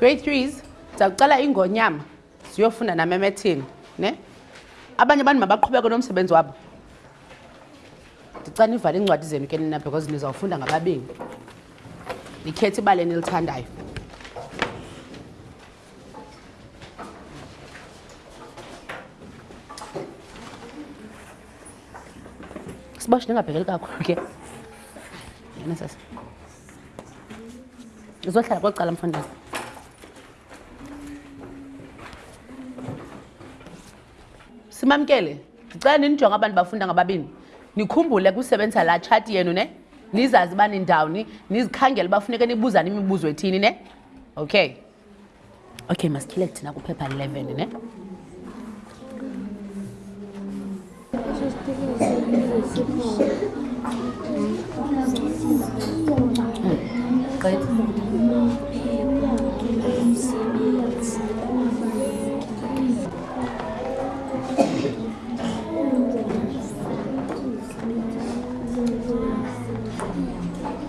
grade threes ndizawucela ingonyama ziyofunda namemethini ne abanye abantu mabaqhubeke nomsebenzi wabo ndicana ivale iincwadi zenu ke nina because nizawufunda ngababini ndikhethe ibali enilithandayo sibashi ndingabhekeli kakhulu ke yena sasa uzohlala kwacala mfundisi simamkele ndicela ndinijonge abantu bafunda ngababini nikhumbule kusebenzisa laa tshati yenu ne nizazi uba nindawuni nizikhangele uba funeke nibuzane imibuzo ethini ne okay okay masityhile thina kuphepha 11 ne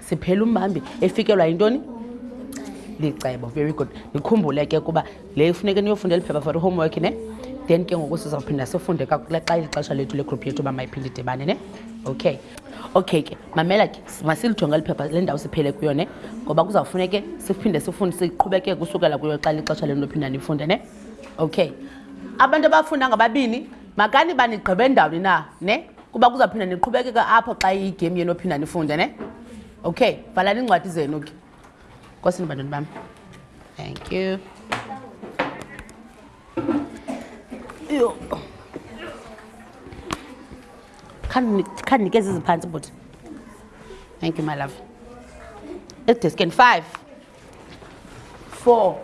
siphela umbambi efikelwa yintoni licebo very good nikhumbule ke ukuba le ifuneke niyofunda eli phepha for i-homework ne then ke ngoku sizawuphinda sifunde kakule xa ilixesha lethu legroup yethu uba mayiphinde idibane ne okay okay ke mamela ke masilijonge eli phepha le ndawo siphele kuyo ne ngoba kuzawufuneke siphinde sifunde siqhubekeke kusukela kuyo xa lixesha lenu lophinda nifunde ne okay abantu abafunda ngababini makani banigqibe ndawoni na ne kuba kuzawuphinda niqhubekeka apho xa igame yenu ophinda nifunde ne okay valani iincwadi zenu ke kosini bantwana bam thank you yho khandinikeza iziphantsi bhuti thank you my love edesken five four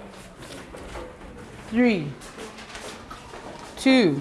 three two